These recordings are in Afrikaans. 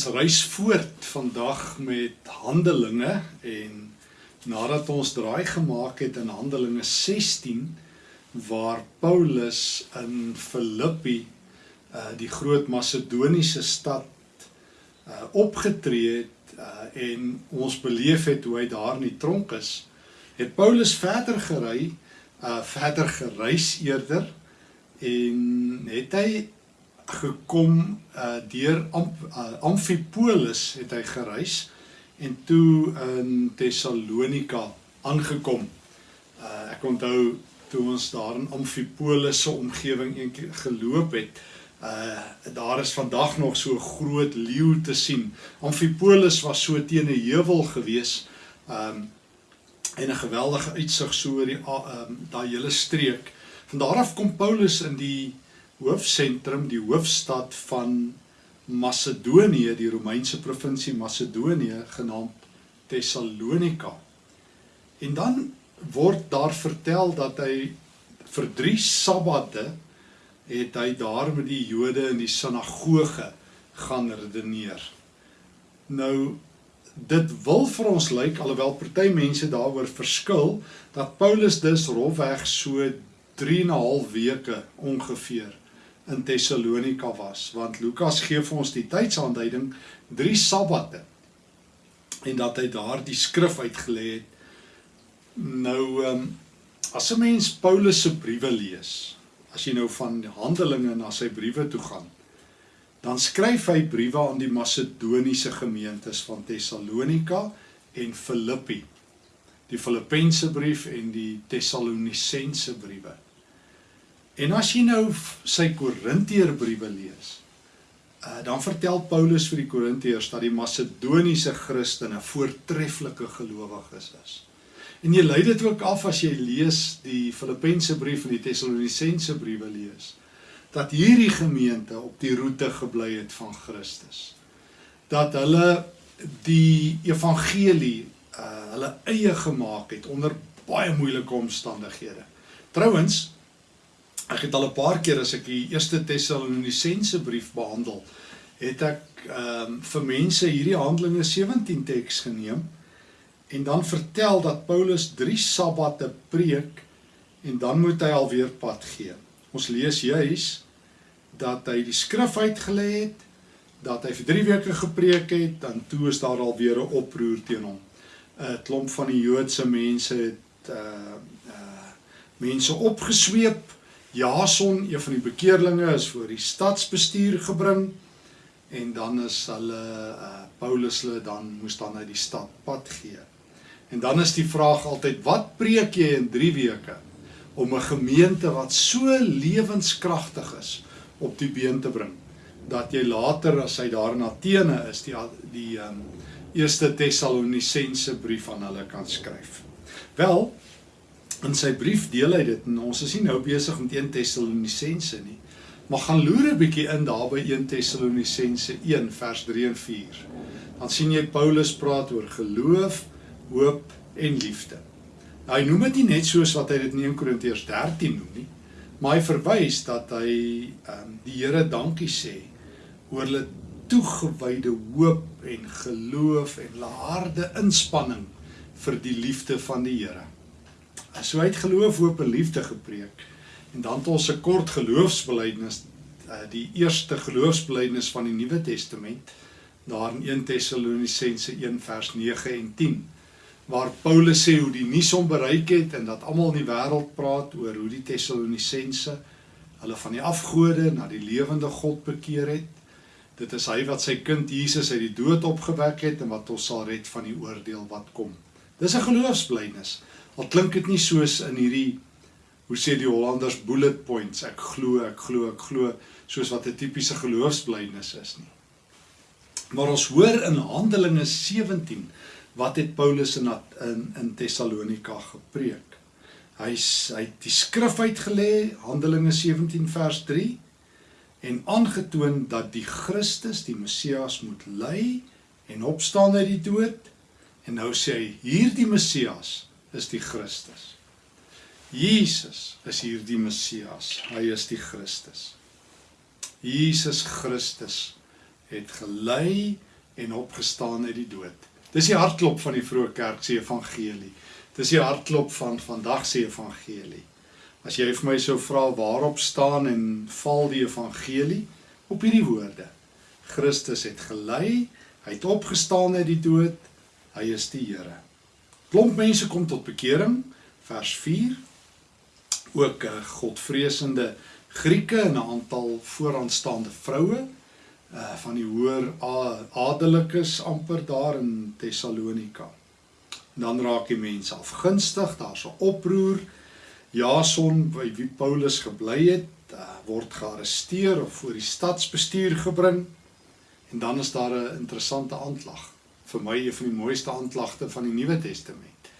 Ons reis voort vandag met Handelinge en nadat ons draai gemaak het in Handelinge 16 waar Paulus in Filippi uh die groot Macedoniese stad uh opgetree het uh en ons beleef het hoe hy daar in die tronk is, het Paulus verder gery, uh verder gereis eerder en het hy gekom uh deur Amp, uh, Amphipolis het hy gereis en toe in Tessalonika aangekom. Uh ek onthou toe ons daar in Amphipolis se omgewing eendag geloop het. Uh daar is vandag nog so groot leeu te sien. Amphipolis was so teen 'n heuwel gewees. Um en 'n geweldige uitsig so oor die um daai hele streek. Van daar af kom Paulus in die hoofsentrum, die hoofstad van Macedonië, die Romeinse provinsie Macedonië genaamd Thessalonika. En dan word daar vertel dat hy vir 3 sabbate het hy daar met die Jode in die sinagoge gaan redeneer. Nou dit wil vir ons lyk alhoewel party mense daaroor verskil dat Paulus dus rofweg so 3 en 'n half weke ongeveer in Tessalonika was want Lukas gee vir ons die tydsaanduiding 3 sabbate en dat hy daar die skrif uitgelê het. Nou um, as 'n mens Paulus se briewe lees as jy nou van Handelinge na sy briewe toe gaan dan skryf hy briewe aan die Macedoniese gemeentes van Tessalonika en Filippi. Die Filippense brief en die Tessalonisense briewe En as jy nou sy Korinteërbriewe lees, uh, dan vertel Paulus vir die Korinteërs dat die Macedoniese Christene voortreffelike gelowiges is. En jy lei dit ook af as jy lees die Filippense brief en die Tessalonisense briewe lees, dat hierdie gemeente op die roete gebly het van Christus. Dat hulle die evangelie uh hulle eie gemaak het onder baie moeilike omstandighede. Trouwens, Ek het al 'n paar keer as ek die eerste Tessalonisense brief behandel, het ek ehm um, vir mense hierdie Handelinge 17 teks geneem en dan vertel dat Paulus 3 sabbate preek en dan moet hy alweer pad gee. Ons lees juis dat hy die skrif uitgelê het, dat hy vir 3 weke gepreek het, dan toe is daar alweer 'n oproer teen hom. 'n Klomp van die Joodse mense het uh uh mense opgesweep Jason, een van die bekeerlinge is voor die stadsbestuur gebring en dan is hulle uh, Paulus hulle dan moes dan uit die stad pad gee. En dan is die vraag altyd wat preek jy in 3 weke om 'n gemeente wat so lewenskragtig is op die been te bring dat jy later as hy daar in Athene is die die um, eerste Tessalonisense brief aan hulle kan skryf. Wel, in sy brief deel hy dit en ons is nie nou besig met 1 Tessalonisense nie. Maar gaan loer 'n bietjie in daar by 1 Tessalonisense 1 vers 3 en 4. Dan sien jy Paulus praat oor geloof, hoop en liefde. Nou hy noem dit nie net soos wat hy dit in 1 Korintiërs 13 noem nie, maar hy verwys dat hy um, die Here dankie sê oor hulle toegewyde hoop en geloof en hulle harde inspanning vir die liefde van die Here. So hy het geloof, hoop en liefde gepreek. En dan het ons 'n kort geloofsbelijdenis, eh, die eerste geloofsbelijdenis van die Nuwe Testament, daar in 1 Tessalonisense 1 vers 9 en 10, waar Paulus sê hoe die nuus hom bereik het en dat almal in die wêreld praat oor hoe die Tessalonisense hulle van die afgode na die lewende God bekeer het. Dit is hy wat sy kind Jesus uit die dood opgewek het en wat ons sal red van die oordeel wat kom. Dis 'n geloofsbelijdenis. Al klink dit nie soos in hierdie hoe sê die Hollanders bullet points, ek glo, ek glo, ek glo, soos wat 'n tipiese geloofsbelijdenis is nie. Maar ons hoor in Handelinge 17 wat het Paulus in in in Tessalonika gepreek. Hy hy het die skrif uitgelê, Handelinge 17 vers 3 en aangetoon dat die Christus, die Messias moet ly en opstaan uit die dood. En nou sê hy hierdie Messias is die Christus. Jesus is hier die Messias. Hy is die Christus. Jesus Christus het gelei en opgestaan uit die dood. Dis die hartklop van die vroeë kerk se evangelie. Dis die hartklop van vandag se evangelie. As jy vir my sou vra waarop staan en val die evangelie op hierdie woorde. Christus het gelei, hy het opgestaan uit die dood, hy is die Here. Klomp mense kom tot bekering, vers 4. Ook uh, godvreesende Grieke en 'n aantal vooraanstaande vroue uh van die hoër adellikes amper daar in Tessalonika. Dan raak die mense afgunstig, daar's 'n oproer. Jason by wie Paulus gebly het, uh, word gearresteer of voor die stadsbestuur gebring. En dan is daar 'n interessante aanklag. Vir my een van die mooiste aanklagte van die Nuwe Testament.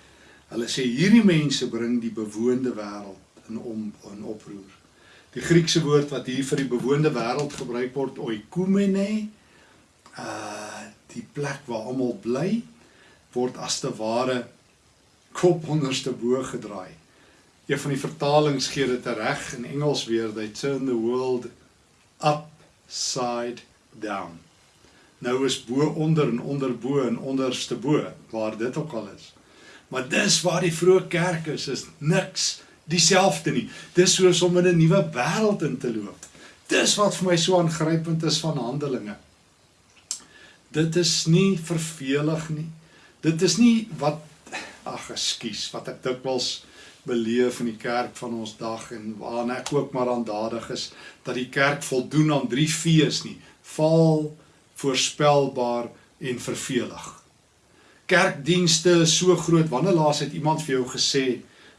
Hulle sê hierdie mense bring die bewoonde wêreld in om in oproer. Die Griekse woord wat hier vir die bewoonde wêreld gebruik word, oikumene, uh die plek waar almal bly, word as te ware kop onderste bo gedraai. Een van die vertalings gee dit reg in Engels weer, they turn the world upside down. Nou is bo onder en onder bo en onderste bo, waar dit ook al is. Maar dis waar die vroeë kerk is, is niks dieselfde nie. Dis soos om in 'n nuwe wêreld in te loop. Dis wat vir my so aangrypend is van Handelinge. Dit is nie vervelig nie. Dit is nie wat ag ekskuus wat ek dikwels beleef in die kerk van ons dag en waarna ek ook maar aandadig is dat die kerk voldoen aan drie V's nie. Val, voorspelbaar en vervelig. Kerkdienste is so groot. Wanneer laas het iemand vir jou gesê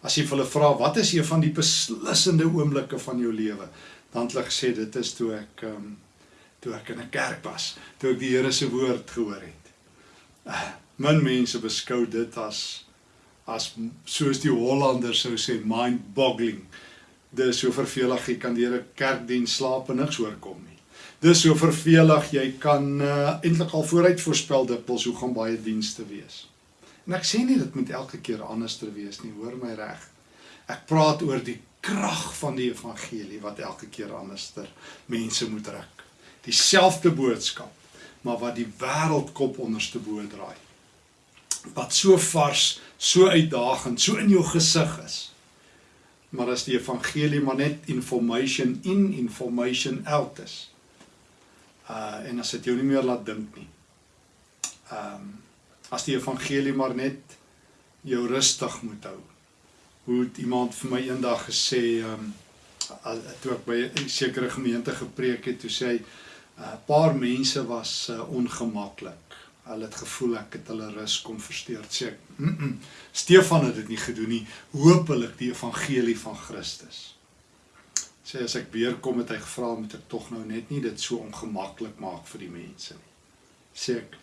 As jy hulle vra wat is een van die beslissende oomblikke van jou lewe, dan het hulle gesê dit is toe ek um, toe ek in 'n kerk was, toe ek die Here se woord gehoor het. Uh, min mense beskou dit as as soos die Hollanders sou sê mind-boggling. Dis so vervelig jy kan deur 'n kerkdiens slaap en niks hoorkom nie. Dis so vervelig jy kan uh, eintlik al vooruit voorspel dikwels hoe gaan baie dienste wees. En ek sê nie dit moet elke keer anders ter wees nie, hoor my reg. Ek praat oor die krag van die evangelie wat elke keer anders ter mense moet ruk. Dieselfde boodskap, maar wat die wêreldkop onderste bo draai. Wat so vars, so uitdagend, so in jou gesig is. Maar as die evangelie maar net information in information out is. Uh en as dit jou nie meer laat dink nie. Ehm um, as die evangelie maar net jou rustig moet hou. Hoe het iemand vir my eendag gesê, ehm um, toe ek by 'n sekere gemeente gepreek het, toe sê hy 'n uh, paar mense was uh, ongemaklik. Hulle het gevoel ek het hulle rus kom versteur. Sê ek, mm -mm, Stefan het dit nie gedoen nie. Hoopelik die evangelie van Christus. Sê as ek weer kom het hy gevra moet ek tog nou net nie dit so ongemaklik maak vir die mense nie. Sê ek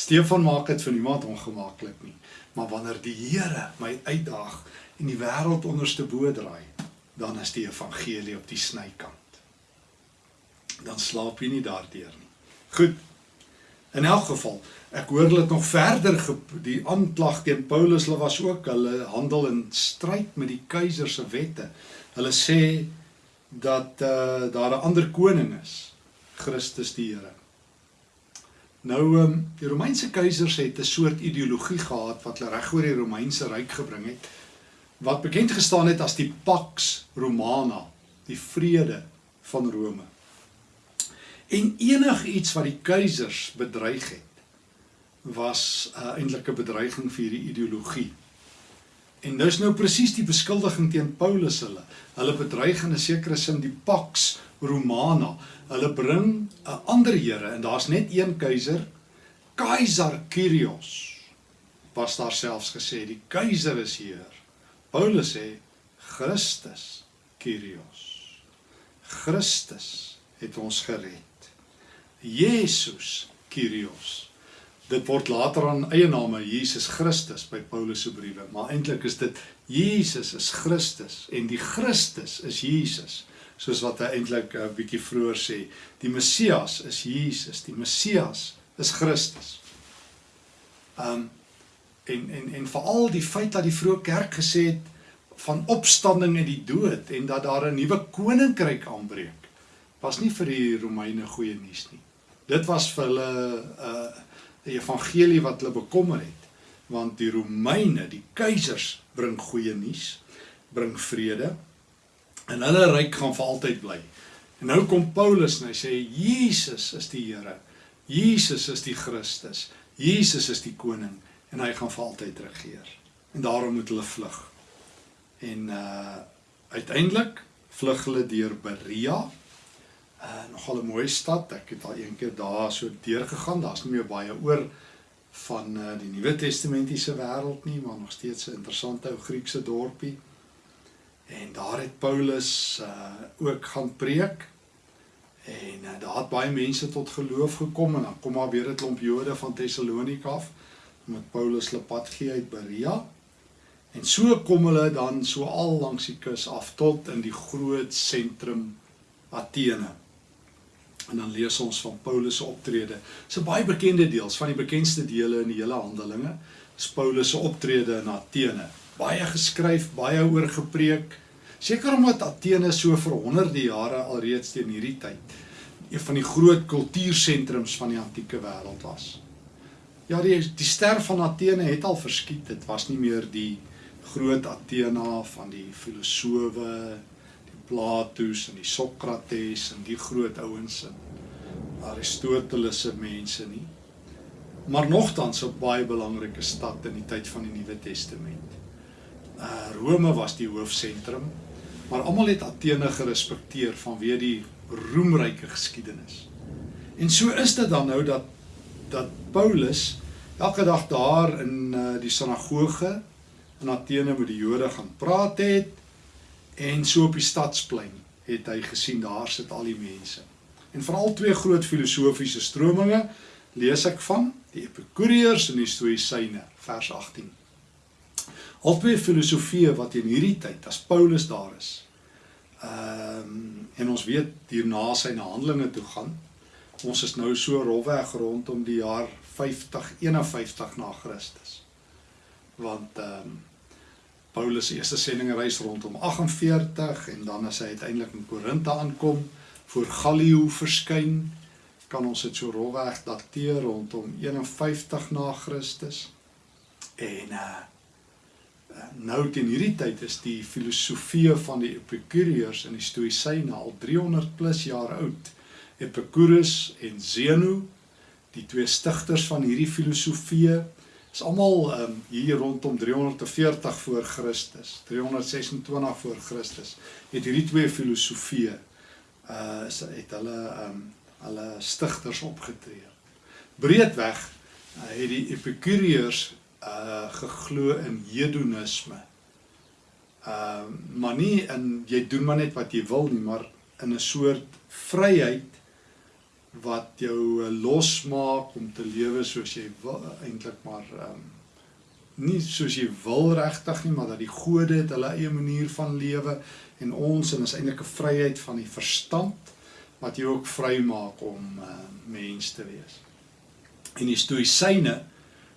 Stefan maak dit vir niemand ongemaklik nie. Maar wanneer die Here my uitdaag en die wêreld onderste bo draai, dan is die evangelie op die snykant. Dan slaap jy nie daardeur nie. Goed. In elk geval, ek hoor hulle het nog verder die aanklag teen Paulus, hulle was ook hulle handel in stryd met die keiser se wette. Hulle sê dat uh, daar 'n ander koning is, Christus die Here. Nou um, die Romeinse keisers het 'n soort ideologie gehad wat hulle reg oor die Romeinse ryk gebring het wat bekend gestaan het as die Pax Romana, die vrede van Rome. En enigiets wat die keisers bedreig het was 'n uh, eintlike bedreiging vir hierdie ideologie. En dis nou presies die beskuldiging teen Paulus hulle. Hulle bedreig in 'n sekere sin die Pax Romana. Hulle bring 'n ander here en daar's net een keiser, Keiser Kyrios. Was daar selfs gesê die keiser is hier. Paulus sê Christus Kyrios. Christus het ons gered. Jesus Kyrios. Dit word later aan eie name Jesus Christus by Paulus se briewe, maar eintlik is dit Jesus is Christus en die Christus is Jesus soos wat hy eintlik 'n uh, bietjie vroeër sê, die Messias is Jesus, die Messias is Christus. Um en en en veral die feit dat die vroeë kerk gesê het van opstanding uit die dood en dat daar 'n nuwe koninkryk aanbreek, was nie vir die Romeine goeie nuus nie. Dit was vir hulle 'n uh, evangelie wat hulle bekommer het, want die Romeine, die keisers bring goeie nuus, bring vrede en hulle ryk gaan vir altyd bly. En nou kom Paulus en hy sê Jesus is die Here. Jesus is die Christus. Jesus is die koning en hy gaan vir altyd regeer. En daarom moet hulle vlug. En uh uiteindelik vlug hulle deur Berea. Uh nogal 'n mooi stad. Ek het al een keer daar so deur gegaan. Daar's nie meer baie oor van uh die Nuwe Testamentiese wêreld nie, maar nog steeds 'n interessante ou Griekse dorpie. En daar het Paulus uh ook gaan preek. En uh, daar het baie mense tot geloof gekom en dan kom maar weer 'n klomp Jode van Tessalonika af met Paulus hulle pad gee uit Berea. En so kom hulle dan so al langs die kus af tot in die groot sentrum Athene. En dan lees ons van Paulus se optrede. Dis 'n baie bekende deels van die bekendste dele in die hele Handelinge. Dis Paulus se optrede in Athene. Baie geskryf, baie oor gepreek. Seker omdat Athene so vir honderde jare alreeds teen hierdie tyd een van die groot kultuursentrums van die antieke wêreld was. Ja, die die ster van Athene het al verskiet. Dit was nie meer die groot Athena van die filosowe, Plato's en die Sokrates en die groot ouens en Aristoteles se mense nie. Maar nogtans 'n baie belangrike stad in die tyd van die Nuwe Testament. Uh Rome was die hoofsentrum Maar almal het Athene gerespekteer vanweë die roemryke geskiedenis. En so is dit dan nou dat dat Paulus elke dag daar in uh, die sinagoge in Athene met die Jode gaan praat het en so op die stadsplein het hy gesien daar sit al die mense. En veral twee groot filosofiese strominge lees ek van, die Epikureërs en die Stoïsyne, vers 18. Albei filosofieë wat in hierdie tyd as Paulus daar is. Ehm um, en ons weet hierna sy na Handelinge toe gaan. Ons is nou so rolweg rondom die jaar 50 51 na Christus. Want ehm um, Paulus se eerste sendingreis rondom 48 en dan as hy uiteindelik in Korinthe aankom voor Gallio verskyn, kan ons dit so rolweg dateer rondom 51 na Christus. En uh nou teen hierdie tyd is die filosofie van die Epikureërs en die Stoïsyne al 300 plus jaar oud. Epicurus en Zeno, die twee stigters van hierdie filosofie, is almal um, hier rondom 340 voor Christus, 326 voor Christus. Het hierdie twee filosofieë uh het hulle um hulle stigters opgetree. Breedweg uh, het die Epikureërs uh geglo in hedonisme. Uh maar nie in jy doen maar net wat jy wil nie, maar in 'n soort vryheid wat jou uh, losmaak om te lewe soos jy eintlik maar um nie soos jy wil regtig nie, maar dat die gode het hulle eie manier van lewe en ons en is eintlik 'n vryheid van die verstand wat jou ook vry maak om uh, mens te wees. En die stoïsyne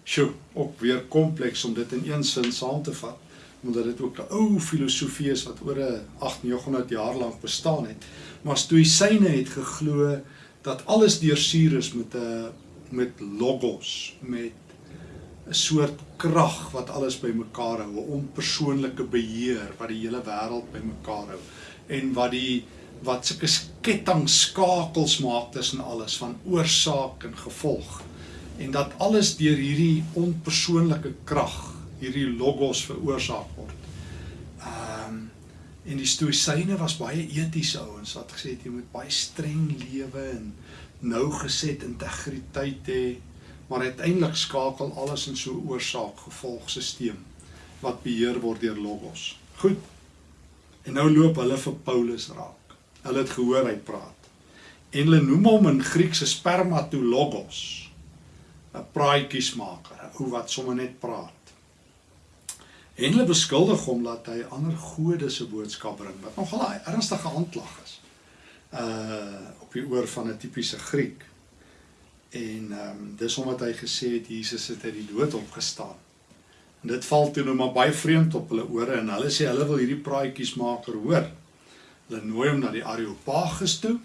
Sjoe, ook weer kompleks om dit in een sin saam te vat, omdat dit ook 'n ou filosofie is wat oor 'n 800 jaar lank bestaan het. Maar Stoïsyne het geglo dat alles deursuur is met 'n met logos, met 'n soort krag wat alles bymekaar hou, 'n onpersoonlike beheer wat die hele wêreld bymekaar hou en wat die wat sulke kettingskakels maak tussen alles van oorsaak en gevolg en dat alles deur hierdie onpersoonlike krag, hierdie logos veroorsaak word. En die stoïsyne was baie etiese ouens wat gesê het jy moet baie streng lewe en nou geset integriteit hê, maar uiteindelik skakel alles in so 'n oorsaak-gevolgstelsel wat beheer word deur logos. Goed. En nou loop hulle vir Paulus raak. Hulle het gehoor hy praat. En hulle noem hom in Grieks spermatologos 'n praatjiesmaker, 'n ou wat sommer net praat. En hulle beskuldig hom dat hy ander gode se boodskap bring, wat nogal 'n ernstige aanklag is. Uh op die oor van 'n tipiese Griek. En ehm um, dis omdat hy gesê het Jesus het uit die dood opgestaan. En dit val toe nou maar baie vreemd op hulle ore en hulle sê hulle wil hierdie praatjiesmaker hoor. Hulle nooi hom na die Areopagus toe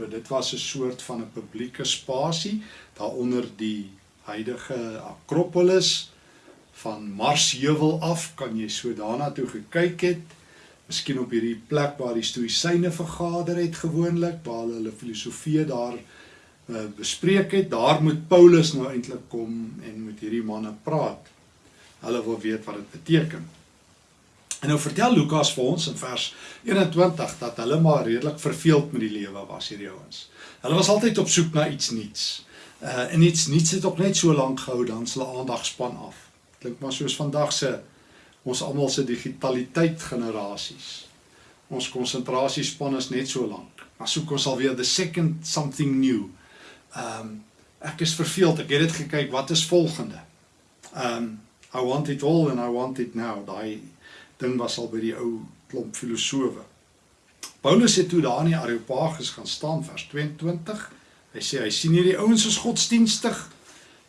Nou dit was 'n soort van 'n publieke spasie daaronder die huidige Akropolis van Marsheuwel af kan jy so daarna toe gekyk het. Miskien op hierdie plek waar die stoïsyne vergader het gewoonlik, waar hulle hulle filosofie daar uh, bespreek het. Daar moet Paulus nou eintlik kom en met hierdie manne praat. Hulle wil weet wat dit beteken. En nou vertel Lukas vir ons in vers 21 dat hulle maar redelik verveeld met die lewe was hierdie ouens. Hulle was altyd op soek na iets nuuts. Uh en iets nuuts het ook net so lank gehou dan hulle aandag span af. Klink maar soos vandag se ons almal se digitaliteit generasies. Ons konsentrasiespan is net so lank. Maar soek ons alweer the second something new. Um ek is verveeld. Ek het dit gekyk, wat is volgende? Um I want it all and I want it now. Daai ding was al by die ou klomp filosowe. Paulus het toe daar in die Areopagus gaan staan vers 22. Hy sê hy sien hierdie ouens is godsdienstig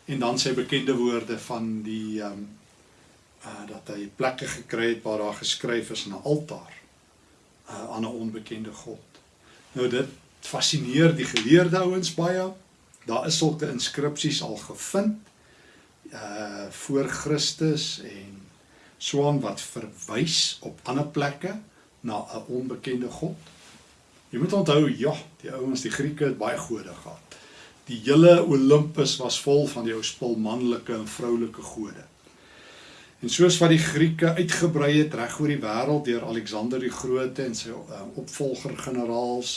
en dan sy bekende woorde van die um, uh dat hy plekke gekry het waar daar geskryf is 'n altaar uh aan 'n onbekende god. Nou dit fascineer die geleerde ouens baie. Daar is sulke inskripsies al gevind uh voor Christus en swaan wat verwys op ander plekke na 'n onbekende god. Jy moet onthou, ja, die ouens, die Grieke het baie gode gehad. Die hele Olympus was vol van die ou spul manlike en vroulike gode. En soos wat die Grieke uitgebrei het reg oor die wêreld deur Alexander die Grote en sy uh, opvolger generaals,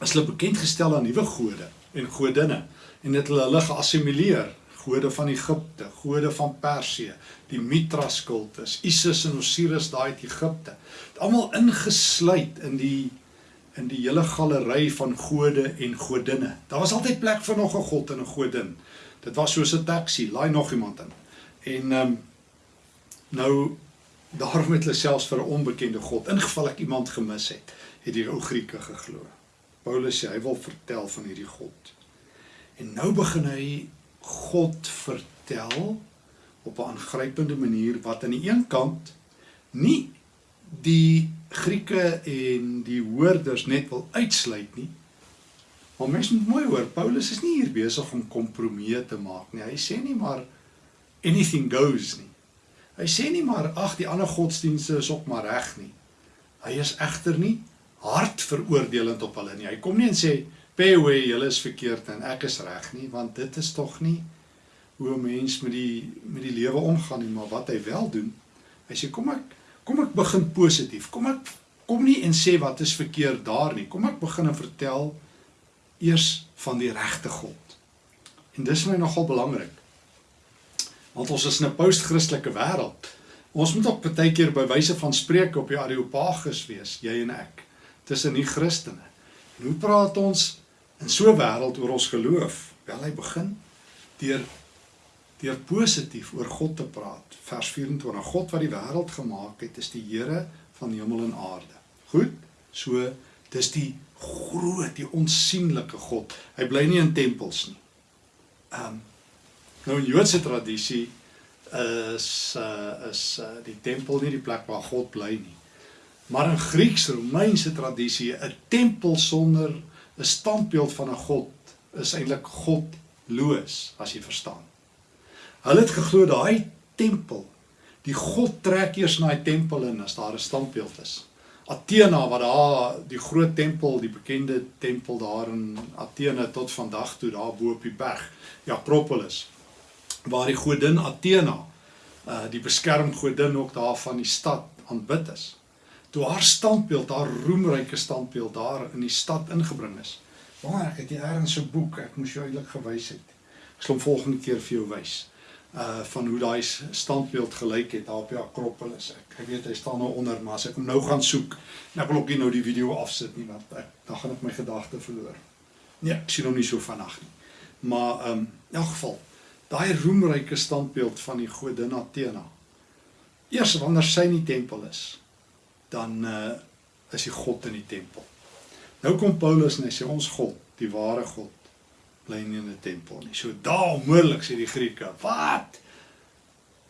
is hulle bekend gestel aan nuwe gode en godinne en dit hulle hulle geassimileer gode van Egipte, gode van Persië, die Mithras kultus, Isis en Osiris daai uit Egipte. Dit almal ingesluit in die in die hele galery van gode en godinne. Daar was altyd plek vir nog 'n god en 'n godin. Dit was soos 'n taxi, laai nog iemand in. En ehm um, nou daarom het hulle selfs vir 'n onbekende god, in geval ek iemand gemis het, het die ou Grieke geglo. Paulus sê hy wil vertel van hierdie god. En nou begin hy God vertel op 'n aangrypende manier wat aan die een kant nie die Grieke en die hoorders net wil uitsluit nie. Maar mens moet mooi hoor, Paulus is nie hier besig om kompromieë te maak nie. Hy sê nie maar anything goes nie. Hy sê nie maar ag die ander godsdienste is ook maar reg nie. Hy is egter nie hard veroordelend op hulle nie. Hy kom nie en sê pay away, julle is verkeerd en ek is reg nie, want dit is tog nie hoe 'n mens met die met die lewe omgaan nie, maar wat hy wel doen, hy sê kom ek kom ek begin positief. Kom ek kom nie en sê wat is verkeerd daar nie. Kom ek begin en vertel eers van die regte God. En dis my nogal belangrik. Want ons is in 'n post-Christelike wêreld. Ons moet ook baie keer by wyse van spreuke op die Areopagus wees, jy en ek, tussen die Christene. En hoe praat ons in so 'n wêreld oor ons geloof? Wel hy begin deur deur positief oor God te praat. Vers 24: God wat die wêreld gemaak het, is die Here van hemel en aarde. Goed? So dis die groot, die onsigbare God. Hy bly nie in tempels nie. Ehm um, nou in Joodse tradisie is uh, is uh, die tempel nie die plek waar God bly nie. Maar in Grieks-Romeinse tradisie 'n tempel sonder 'n standbeeld van 'n god is eintlik godloos as jy verstaan. Hulle het geglo daai tempel, die god trek eers na die tempel in as daar 'n standbeeld is. Athena wat daar die groot tempel, die bekende tempel daar in Athene tot vandag toe daar bo op die berg, die Akropolis, waar die godin Athena, uh die beskermgodin ook daar van die stad aanbid is toe haar standbeeld, haar roemryke standbeeld daar in die stad ingebring is. Maar ek het hier 'n boek, ek moes jou eintlik gewys het. Ek sal hom volgende keer vir jou wys. Uh van hoe daai standbeeld gelyk het daar op die Akropolis. Ek, ek weet hy staan nou onder, maar as ek hom nou gaan soek, en ek wil ook nie nou die video afsit nie want ek dan gaan ek my gedagte verloor. Nee, ek sien hom nie so vanaand nie. Maar um in elk geval, daai roemryke standbeeld van die godin Athena. Eers wanneer sy in die tempel is, dan uh, is die God in die tempel. Nou kom Paulus en hy sê ons God, die ware God, bly nie in 'n tempel nie. So daar onmoontlik sê die Grieke, wat?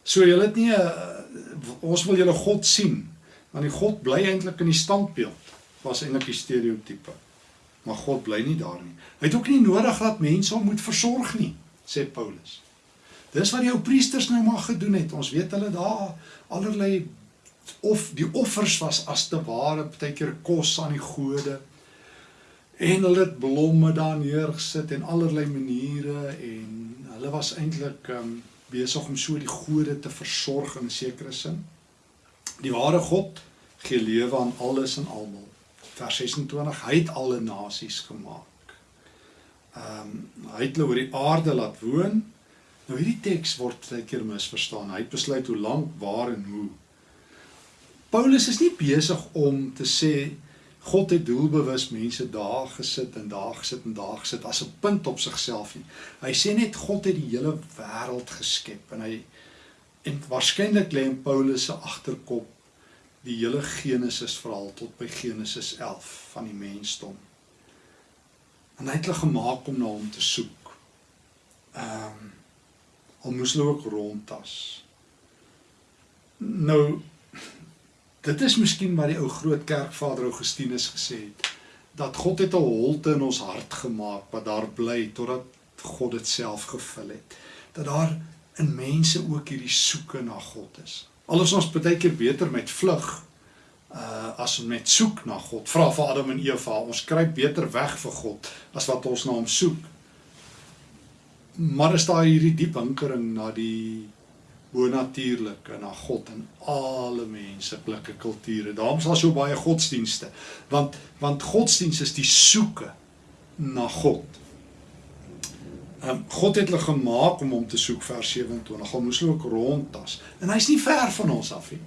So julle het nie uh, ons wil julle God sien, want die God bly eintlik in die standbeeld. Was eintlik die stereotipe. maar God bly nie daar nie. Hy het ook nie nodig dat mense hom moet versorg nie, sê Paulus. Dis wat die ou priesters nou maar gedoen het. Ons weet hulle daar allerlei of die offers was as te ware baie keer kos aan die gode en hulle het blomme daar neergesit en allerlei maniere en hulle was eintlik um, besig om so die gode te versorg in sekere sin. Die ware God gee lewe aan alles en almal. Vers 26: Hy het alle nasies gemaak. Ehm um, hy het hulle oor die aarde laat woon. Nou hierdie teks word baie keer misverstaan. Hy het besluit hoe lank, waar en hoe. Paulus is nie besig om te sê God het doelbewus mense daar gesit en daar gesit en daar gesit as 'n punt op sigself nie. Hy sê net God het die hele wêreld geskep en hy en waarskynlik lê in Paulus se agterkop die hele Genesis verhaal tot by Genesis 11 van die mensdom. En hy het hulle gemaak om na hom te soek. Ehm um, al moes hulle ook rondtas. Nou Dit is miskien wat die ou groot kerkvader Augustinus gesê het dat God het 'n holte in ons hart gemaak wat daar bly totdat God dit self gevul het. Dat daar in mense ook hierdie soeke na God is. Alles ons baie keer beter met vlug uh as om net soek na God. Vra vir Adam en Eva, ons kruip beter weg vir God as wat ons na hom soek. Maar is daar hierdie diep hinkering na die bonatuurlike na God en alle menslike kulture. Daarom is daar so baie godsdienste. Want want godsdienst is die soeke na God. Um, God het hulle gemaak om hom te soek vers 27. Al moes hulle ook rondtas. En hy's nie ver van ons af nie.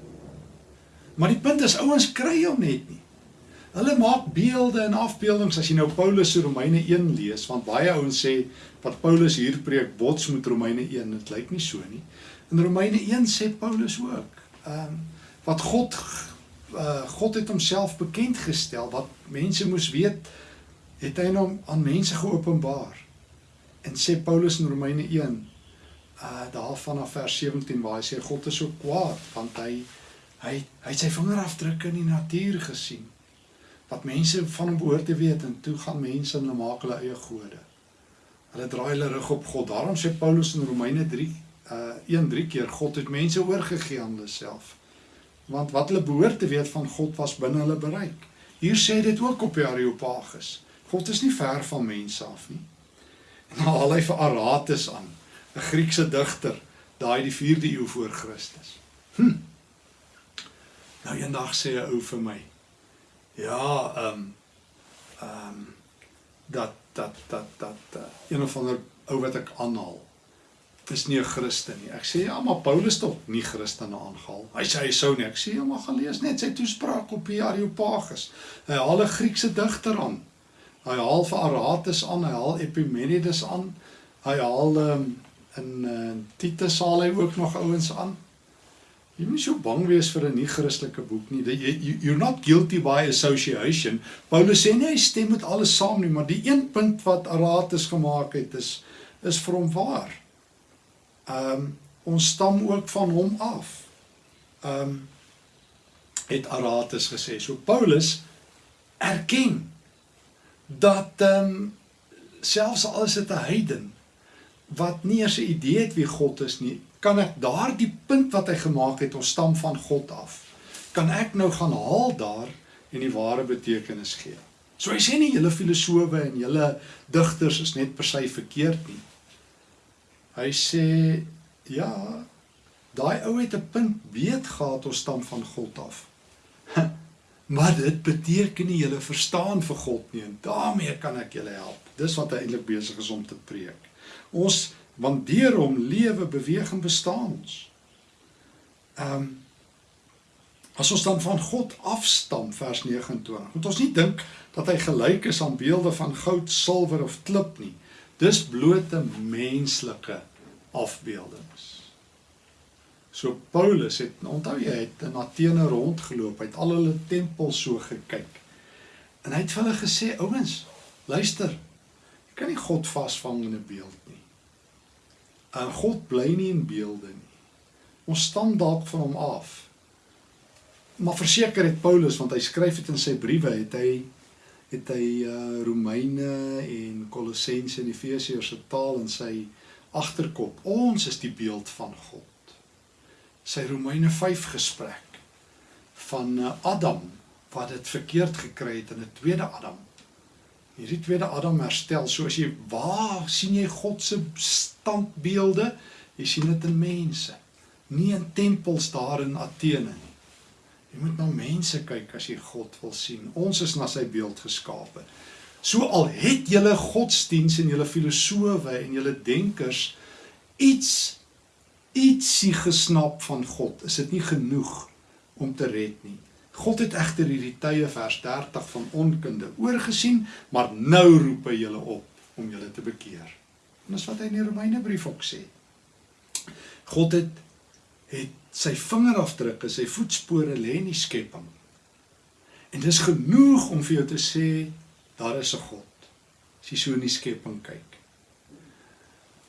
Maar die punt is ouens kry hom net nie. Hulle maak beelde en afbeeldings as jy nou Paulus se Romeine 1 lees, want baie ouens sê wat Paulus hier preek bots met Romeine 1. Dit lyk nie so nie. In Romeine 1 sê Paulus ook, ehm um, wat God uh, God het homself bekend gestel wat mense moes weet, het hy hom aan mense geopenbaar. En sê Paulus in Romeine 1 uh daar vanaf vers 17 waar hy sê God is so kwaad want hy hy hy het sy vingerafdrukke in die natuur gesien wat mense van hom behoort te weet en toe gaan mense en hulle maak hulle eie gode. Hulle draai hulle rug op God. Daarom sê Paulus in Romeine uh een drie keer God het mense oorgegee aan hulle self. Want wat hulle behoort te weet van God was binne hulle bereik. Hier sê dit ook op die Areopagus. God is nie ver van mense af nie. En dan haal hy vir Aratus aan, 'n Griekse digter, daai die 4de eeu voor Christus. Hm. Nou eendag sê 'n ou vir my, ja, ehm um, ehm um, dat dat dat dat uh, een of ander ou wat ek aanhaal is nie 'n Christen nie. Ek sê ja, maar Paulus tog nie Christene aangehaal. Hy sê hy sou nie. Ek sê ja, maar gaan lees net sy toespraak op die Areopagus. Hy haal 'n Griekse digter aan. Hy haal vir Aratus aan, hy haal Epimenides aan. Hy haal um, in uh, Titus haal hy ook nog ouens aan. Jy moet so bang wees vir 'n nie-Christelike boek nie. You, you're not guilty by association. Paulus sê nie hy stem met alles saam nie, maar die een punt wat Aratus gemaak het is is vir hom waar. Um, ons stam ook van hom af. Um, het Aratus gesê. So Paulus erken dat um, selfs al is dit 'n heiden wat nie eens 'n idee het wie God is nie, kan ek daardie punt wat hy gemaak het, ons stam van God af. Kan ek nou gaan haal daar en die ware betekenis gee. So hy sê nie julle filosowe en julle digters is net per se verkeerd nie. Hy sê ja, daai ou het 'n punt weet gehad ons stam van God af. maar dit beteken nie jy verstaan vir God nie en daarmee kan ek julle help. Dis wat hy eintlik besig is om te preek. Ons want deur hom lewe, beweeg en bestaan ons. Ehm um, as ons dan van God afstam vers 29. Moet ons nie dink dat hy gelyk is aan beelde van goud, silwer of klip nie. Dis blote menslike afbeeldings. So Paulus het onthou jy het in Athene rondgeloop, hy het al hulle tempels so gekyk. En hy het vir hulle gesê, ouens, luister. Jy kan nie God vasvang in 'n beeld nie. En God bly nie in beelde nie. Ons stam dalk van hom af. Maar verseker het Paulus want hy skryf dit in sy briewe, het hy het hy uh Romeine en Kolossense en Efesiërs se taal in sy agterkop. Ons is die beeld van God. Sy Romeine 5 gesprek van uh, Adam wat dit verkeerd gekry het in 'n tweede Adam. Hierdie tweede Adam herstel. So as jy waar sien jy God se standbeelde? Jy sien dit in mense, nie in tempels daar in Athene nie. Jy moet na mense kyk as jy God wil sien. Ons is na sy beeld geskape. So al het julle godsdiens en julle filosowe en julle denkers iets ietsie gesnap van God, is dit nie genoeg om te red nie. God het egter hierdie tye vers 30 van onkunde oorgesien, maar nou roep hy julle op om julle te bekeer. En dis wat hy in die Romeinebrief ook sê. God het het sy vingerafdrukke, sy voetspore lê in die skepping. En dis genoeg om vir jou te sê daar is 'n God. As jy so in die skepping kyk.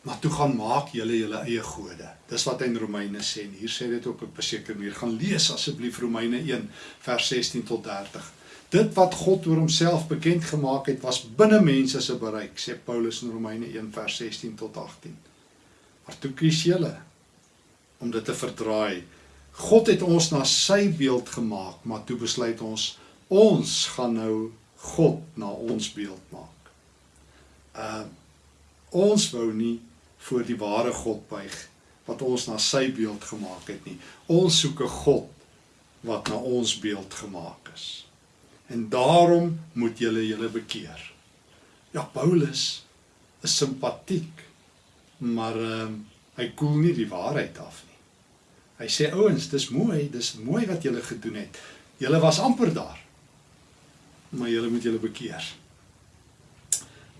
Maar toe gaan maak julle julle eie gode. Dis wat hy in Romeine sê en hier sê dit ook op 'n sekere manier. Gaan lees asseblief Romeine 1 vers 16 tot 30. Dit wat God oor homself bekend gemaak het was binne mense se bereik, sê Paulus in Romeine 1 vers 16 tot 18. Maar toe kies julle om dit te verdraai. God het ons na sy beeld gemaak, maar toe besluit ons ons gaan nou God na ons beeld maak. Uh ons wou nie voor die ware God buig wat ons na sy beeld gemaak het nie. Ons soek 'n God wat na ons beeld gemaak is. En daarom moet julle julle bekeer. Ja, Paulus is simpatiek, maar ehm uh, hy koel nie die waarheid af nie. Hy sê ouens, dis mooi, dis mooi wat julle gedoen het. Julle was amper daar. Maar julle moet julle bekeer.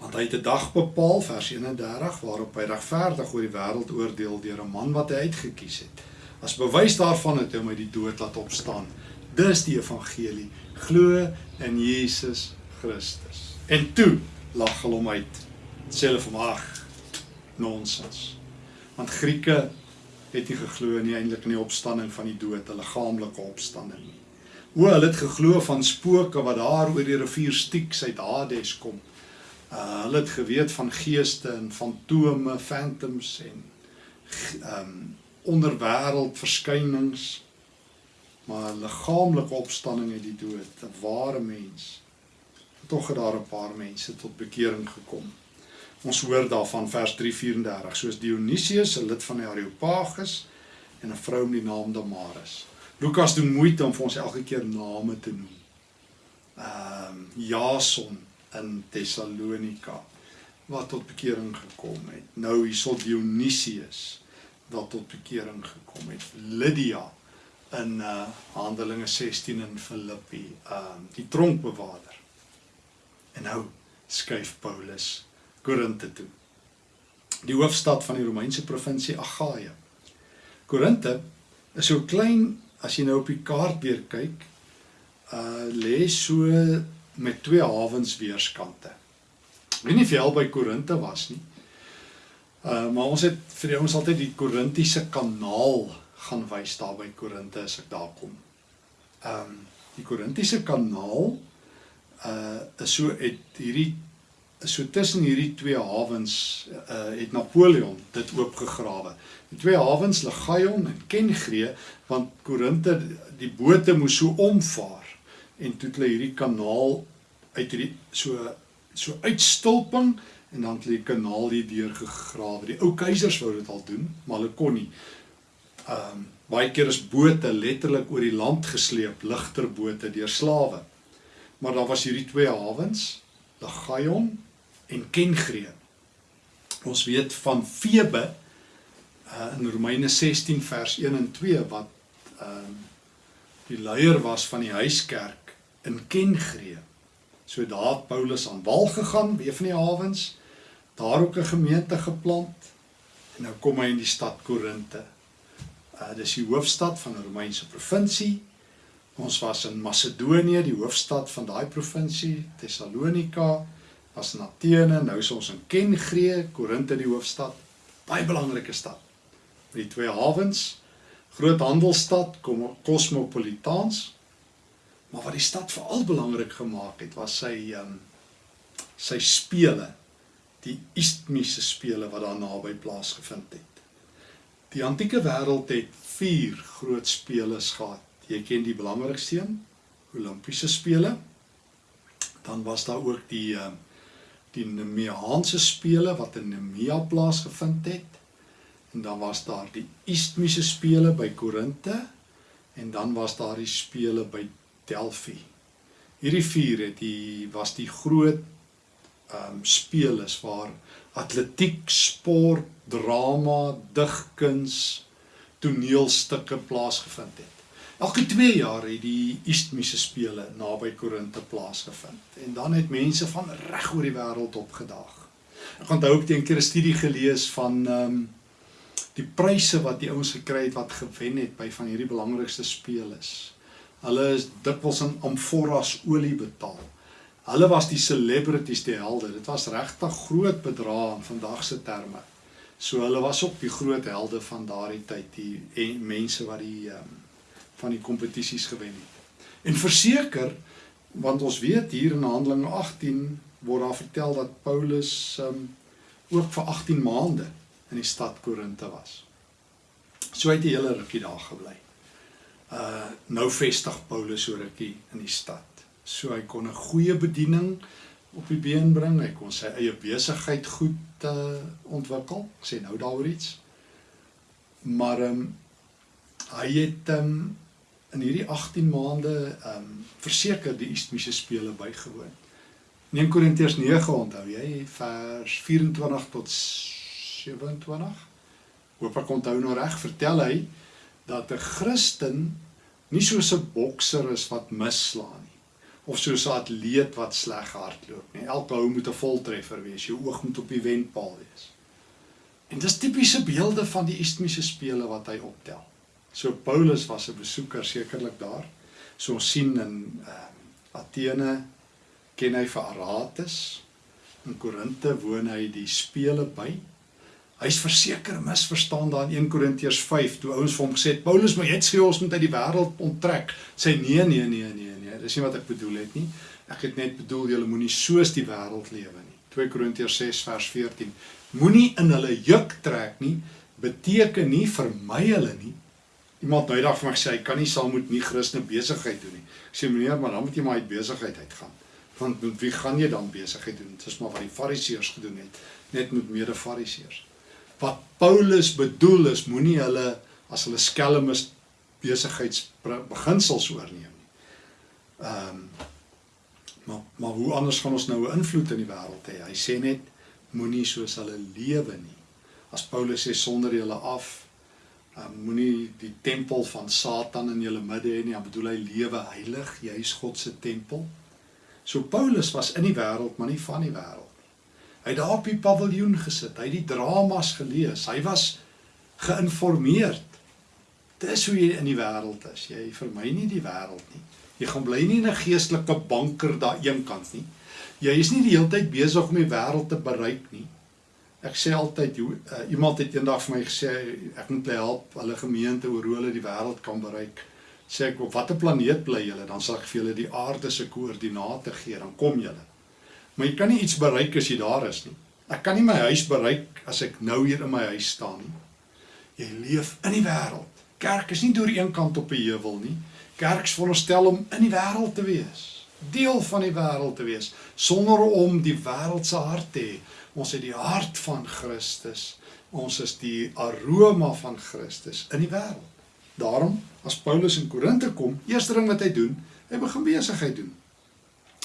Want hy het 'n dag bepaal vers 31 waarop hy regverdig oor die wêreld oordeel deur 'n man wat hy uitget kies het. As bewys daarvan het hy uit die dood laat opstaan. Dis die evangelie. Glo in Jesus Christus. En toe lag hulle hom uit. Sê hulle vir hom: "Nonsens." Want Grieke het nie geglo nie eintlik in die opstanding van die dood, 'n liggaamlike opstanding nie. O, hulle het geglo van spooke wat daar oor die rivier Styx uit Hades kom. Uh hulle het geweet van geeste en fantome, phantoms en ehm um, onderwêreld verskynings. Maar liggaamlike opstanding uit die dood, 'n ware mens. Tog het daar 'n paar mense tot bekering gekom. Ons hoor daarvan vers 3:34 soos Dionysius 'n lid van die Areopagus en 'n vrou met die naam Damaris. Lukas doen moeite om vir ons elke keer name te noem. Ehm um, Jason in Tessalonika wat tot bekering gekom het. Nou hierso Dionysius wat tot bekering gekom het. Lydia in uh Handelinge 16 in Filippi, ehm um, die tronkbewaarder. En nou skuif Paulus Korinte toe. Die hoofstad van die Romeinse provinsie Agaia. Korinte is so klein as jy nou op die kaart weer kyk, uh lê so met twee hawens weerskante. Ek weet nie of jy al by Korinte was nie. Uh maar ons het vir ons altyd die Korintiese kanaal gaan wys daar by Korinte as ek daar kom. Um die Korintiese kanaal uh is so het hierdie so tussen hierdie twee hawens uh, het Napoleon dit oopgegrawe. Die twee hawens Legaion en Kengree want Korinte die bote moes so omvaar en toe het hulle hierdie kanaal uit hierdie so so uitstulping en dan het hulle die kanaal hier deur gegrawe. Die ou keisers wou dit al doen, maar hulle kon nie. Ehm um, baie keer is bote letterlik oor die land gesleep, ligter bote deur slawe. Maar daar was hierdie twee hawens, Legaion en Kengree. Ons weet van Febe uh, in Romeine 16 vers 1 en 2 wat uh, die leier was van die huiskerk in Kengree. So daar het Paulus aan wal gegaan, weer van die hawens, daar ook 'n gemeente geplant en nou kom hy in die stad Korinte. Uh dis die hoofstad van 'n Romeinse provinsie. Ons was in Macedonië, die hoofstad van daai provinsie, Tessalonika was in Athene, nou is ons in Kengree, Korinte die hoofstad, baie belangrike stad. Met die twee hawens, groot handelsstad, kosmopolitaans. Maar wat die stad veral belangrik gemaak het, was sy um, sy spele, die Isthmiese spele wat daar naby plaasgevind het. Die antieke wêreld het 4 groot spele gehad. Jy ken die belangrikste een, Olimpiese spele. Dan was daar ook die uh, die Nemeaanse spele wat in Nemea plaasgevind het. En dan was daar die Isthmiese spele by Korinte en dan was daar die spele by Delphi. Hierdie vier het die was die groot ehm um, spele waar atletiek, sport, drama, digkuns, toneelstukke plaasgevind het. Elke 2 jaar het die Isthmiese spele naby Korinte plaasgevind en dan het mense van reg oor die wêreld opgedaag. Ek onthou ook eendag 'n studie gelees van ehm um, die pryse wat die ouens gekry het wat gewen het by van hierdie belangrikste spele. Hulle is dikwels in amforras olie betaal. Hulle was die celebrities, die helde. Dit was regtig groot bedrae in vandag se terme. So hulle was ook die groot helde van daardie tyd, die mense wat die ehm um, van die kompetisies gewen het. En verseker want ons weet hier in Handelinge 18 word daar vertel dat Paulus um ook vir 18 maande in die stad Korinte was. So het hy hele rukkie daar gebly. Uh nou vestig Paulus so rukkie in die stad. So hy kon 'n goeie bediening op die been bring. Hy kon sy eie besigheid goed uh ontwikkel. Ek sê nou daaroor iets. Maar um hy het um in hierdie 18 maande ehm um, verseker die Isthmiese spele bygewoon. In 1 Korintiërs 9 onthou jy vers 24 tot 27. Hoop ek onthou nou reg, vertel hy dat 'n Christen nie soos 'n bokser is wat misslaan nie of soos 'n atleet wat sleg hardloop nie. Elke hou moet 'n voltreffer wees. Jou oog moet op die wenpaal wees. En dis tipiese beelde van die Isthmiese spele wat hy optel. So Paulus was 'n besoeker sekerlik daar. So ons sien in uh, Athene ken hy vir Aratus. In Korinte woon hy die spele by. Hy's verseker misverstaan daar in 1 Korintiërs 5 toe ouens vir hom gesê het Paulus moet net sê ons moet uit die wêreld onttrek. Sê nee nee nee nee nee, dis nie wat ek bedoel het nie. Ek het net bedoel julle moenie soos die wêreld lewe nie. 2 Korintiërs 6 vers 14. Moenie in hulle juk trek nie beteken nie vermy hulle nie Iemand nou eendag vir my sê hy kan nie saam met nie Christene besigheid doen nie. Ek sê meneer, maar dan moet jy maar uit besigheid uitgaan. Want met wie gaan jy dan besigheid doen? Dit is maar wat die Fariseërs gedoen het, net met mede-Fariseërs. Wat Paulus bedoel is, moenie hulle as hulle skelm is besigheids beginsels oorneem nie. Ehm um, maar maar hoe anders gaan ons nou 'n invloed in die wêreld hê? Hy sê net moenie soos hulle lewe nie. As Paulus sê sonder julle af um, moenie die tempel van Satan in julle midde hê nie. Hy bedoel hy lewe heilig, jy is God se tempel. So Paulus was in die wêreld, maar nie van die wêreld nie. Hy het daar op die paviljoen gesit, hy het die dramas gelees, hy was geïnformeerd. Dis hoe jy in die wêreld is. Jy vermy nie die wêreld nie. Jy gaan bly nie 'n geestelike banker daar eenkant nie. Jy is nie die hele tyd besig om die wêreld te bereik nie. Ek sê altyd uh, iemand het eendag vir my gesê ek moet hulle help hulle gemeente oor hoe hulle die wêreld kan bereik. Sê ek op watter planeet bly julle? Dan sal ek vir julle die aarde se koördinate gee, dan kom julle. Maar jy kan nie iets bereik as jy daar is nie. Ek kan nie my huis bereik as ek nou hier in my huis staan nie. Jy leef in die wêreld. Kerk is nie deur een kant op 'n heuwel nie. Kerk is veronderstel om in die wêreld te wees, deel van die wêreld te wees, sonder om die wêreld se hart te hê Ons het die hart van Christus. Ons is die aroma van Christus in die wêreld. Daarom as Paulus in Korinte kom, eerste ding wat hy doen, hy begin besigheid doen.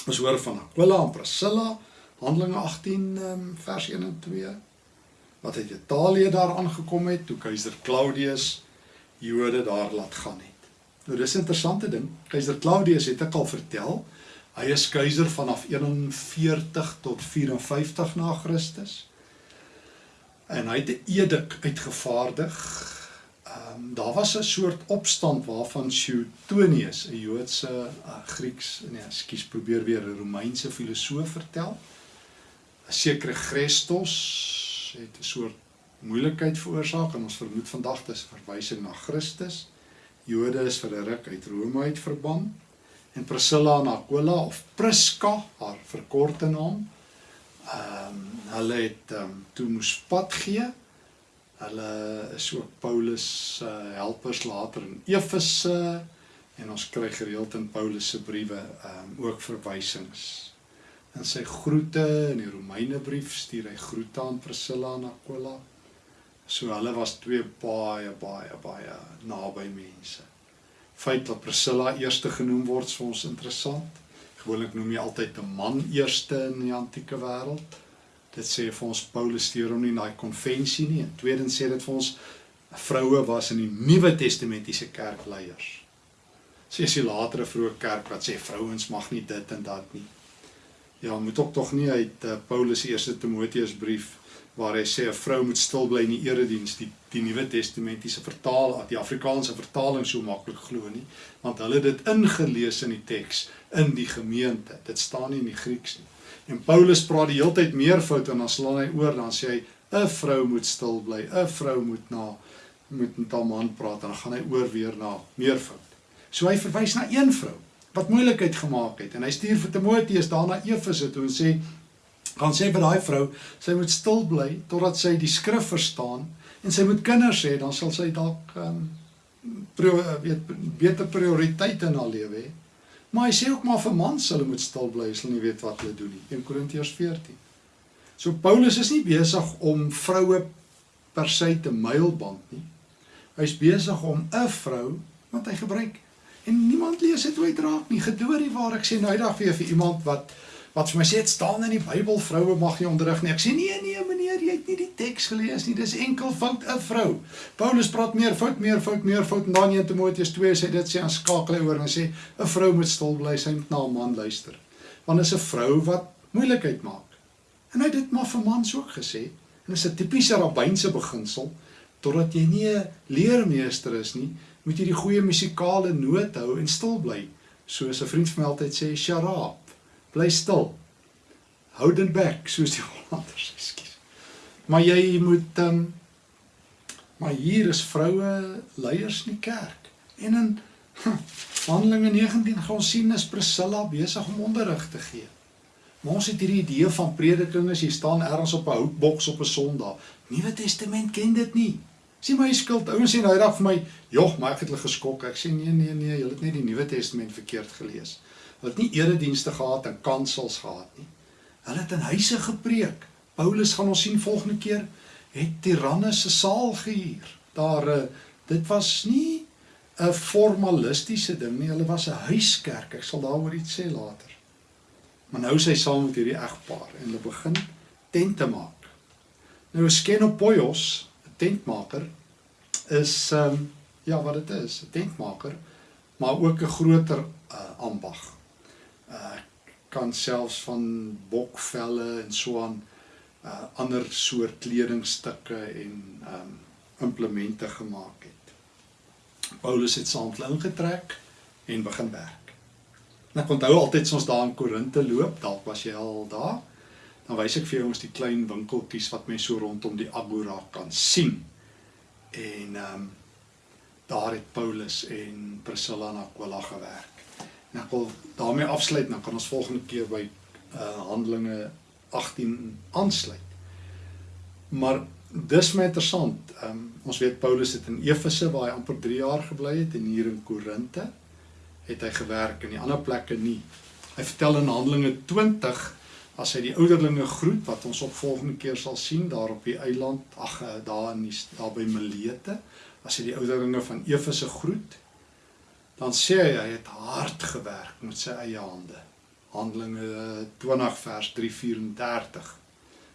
Ons hoor van Aquila en Priscilla, Handelinge 18 um, vers 1 en 2 wat uit Italië daar aangekom het toe keiser Claudius Jode daar laat gaan het. Nou dis 'n interessante ding. Keiser Claudius het ek al vertel, Hy is keiser vanaf 41 tot 54 na Christus. En hy het 'n edik uitgevaardig. Ehm um, daar was 'n soort opstand waarvan Suetonius, 'n Joodse uh, Grieks, nee, ekskuus, probeer weer 'n Romeinse filosoof vertel. 'n Sekere Christus het 'n soort moeilikheid veroorsaak en ons vermoed vandag dis verwysing na Christus. Jode is vir 'n ruk uit Rome uit verban en Priscilla en Aquila of Priska, haar verkorte naam. Ehm um, hulle het ehm um, toe moes pad gee. Hulle is ook Paulus se uh, helpers later in Efese en ons kry gereeld in Paulus se briewe ehm um, ook verwysings. In sy groete in die Romeine brief stuur hy groete aan Priscilla en Aquila. So hulle was twee baie baie baie naby mense. Feit dat Priscilla eerste genoem word vir ons interessant. Gewoonlik noem jy altyd 'n man eerste in die antieke wêreld. Dit sê vir ons Paulus stuur hom nie na 'n konvensie nie. En tweedens sê dit vir ons vroue was in die Nuwe Testamentiese kerkleiers. Sê as jy later 'n vroeë kerk wat sê vrouens mag nie dit en dat nie. Ja, moet ook tog nie uit uh, Paulus se eerste Timoteus brief waar hy sê 'n vrou moet stil bly in die erediens die die Nuwe Testamentiese vertaal die Afrikaanse vertaling so maklik glo nie want hulle het dit ingelees in die teks in die gemeente. Dit staan nie in die Grieks nie. En Paulus praat die hele tyd meervoud en dan slaan hy oor dan sê hy 'n vrou moet stil bly 'n vrou moet na moet met haar man praat dan gaan hy oor weer na meervoud so hy verwys na een vrou wat moeilikheid gemaak het en hy stuur vir Timoteus daarna Efese toe en sê gaan sê vir daai vrou, sy moet stil bly totdat sy die skrif verstaan en sy moet kinders hê, dan sal sy dalk um, weet beter prioriteite in haar lewe hê. Maar hy sê ook maar vir mans hulle moet stil bly as hulle nie weet wat hulle doen nie. 1 Korintiërs 14. So Paulus is nie besig om vroue per se te mylband nie. Hy's besig om 'n vrou wat hy gebruik en niemand lees dit ooit raak nie. Gedoorie waar ek sê nou eendag weer vir iemand wat wat vir my sê dit staan in die Bybel vroue mag nie onderrig nie. Ek sê nee nee meneer, jy het nie die teks gelees nie. Dis enkel fout 'n vrou. Paulus praat meer fout, meer fout, meer fout en dan in Timoteus 2 sê dit sê aan skakel hy oor en sê 'n vrou moet stil bly, sy moet na 'n man luister. Want is 'n vrou wat moeilikheid maak. En hy het dit maar vir mans ook gesê. En dis 'n tipiese rabbynse beginsel totdat jy nie 'n leermeester is nie, moet jy die goeie musikale noot hou en stil bly. Soos 'n vriend van my altyd sê, "Sharab." Bly stil. Hou dit back soos die Hollanders, ekskuus. Maar jy moet ehm um, maar hier is vroue leiers in die kerk. En in Handelinge 19 gaan ons sien is Priscilla besig om onderrig te gee. Maar ons het hierdie idee van prediking as jy staan ergens op 'n houtboks op 'n Sondag. Nuwe Testament ken dit nie. Sien my skuld. Ouens sê nou eendag vir my, "Jog, maar ek het hulle geskok." Ek sê, "Nee, nee, nee, jy het net die Nuwe Testament verkeerd gelees." Hulle het nie eredienste gehad en kansels gehad nie. Hulle het in huise gepreek. Paulus gaan ons sien volgende keer het Tyrannus se saal gehuur. Daar eh, dit was nie 'n formalistiese ding nie. Hulle was 'n huiskerk. Ek sal daaroor iets sê later. Maar nou sê hy saam met hierdie egpaar en hulle begin tente maak. Nou Skenopoios, 'n tentmaker is ehm um, ja, wat dit is, 'n tentmaker, maar ook 'n groter uh, ambag uh kan selfs van bokvelle en so aan uh ander soort kledingstukke en um implemente gemaak het. Paulus het saam hulle ingetrek en begin werk. En ek onthou altyd ons daar in Korinte loop, dalk was jy al daar. Dan wys ek vir jou ons die klein winkeltjies wat mense so rondom die Agora kan sien. En um daar het Paulus en Priscilla en Aquila gewerk. En ek wil daarmee afsluit, dan kan ons volgende keer by uh Handelinge 18 aansluit. Maar dis my interessant. Um ons weet Paulus het in Efese waar hy amper 3 jaar gebly het en hier in Korinte het hy gewerk en die ander plekke nie. Hy vertel in Handelinge 20 as hy die ouderlinge groet wat ons op volgende keer sal sien daar op die eiland, ag uh, daar in die, daar by Milete, as hy die ouderlinge van Efese groet dan sê hy hy het hard gewerk met sy eie hande. Handelinge 20 vers 334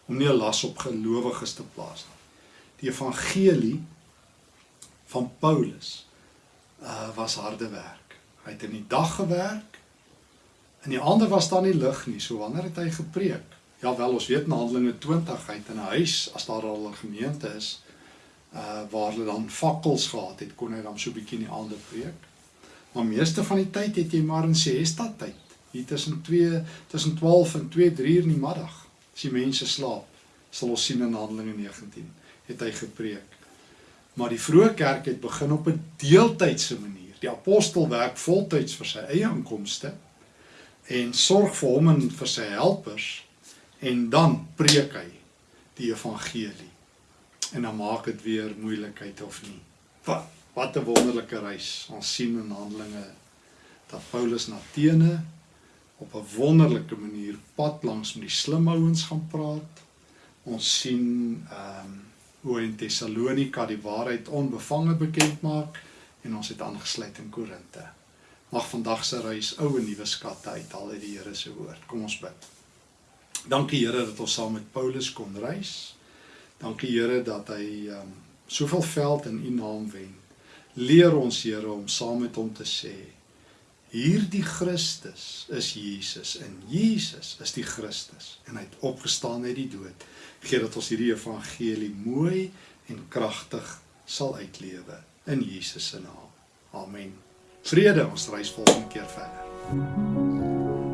om nie 'n las op gelowiges te plaas nie. Die evangelie van Paulus uh was harde werk. Hy het in die dag gewerk. In die ander was daar nie lig nie, so wanneer het hy gepreek? Ja wel, ons weet in Handelinge 20 hy het in 'n huis as daar al 'n gemeente is uh waar hulle dan fakkels gehad het, kon hy dan so 'n bietjie in die aande preek. Maar meeste van die tyd het jy maar in siesta tyd. Hier tussen 2 tussen 12 en 2 3 in die middag. As die mense slaap, sal ons sien in Handelinge 19 het hy gepreek. Maar die vroeë kerk het begin op 'n deeltydse manier. Die apostel werk voltyds vir sy eie inkomste en sorg vir hom en vir sy helpers en dan preek hy die evangelie. En dan maak dit weer moeilikheid of nie. Wat wat 'n wonderlike reis. Ons sien in Handelinge dat Paulus na Athene op 'n wonderlike manier pad langs met die slim ouens gaan praat. Ons sien ehm um, hoe in Tessalonika die waarheid onbevange bekend maak en ons het aangesluit in Korinte. Mag vandag se reis ou en nuwe skatte uithaal uit die Here se woord. Kom ons bid. Dankie Here dat ons saam met Paulus kon reis. Dankie Here dat hy ehm um, soveel veld in U naam wen. Leer ons Here om saam met hom te sê Hierdie Christus is Jesus en Jesus is die Christus en hy het opgestaan uit die dood. Gee dat ons hierdie evangelie mooi en kragtig sal uitlewe in Jesus se naam. Amen. Vrede, ons reis volgende keer verder.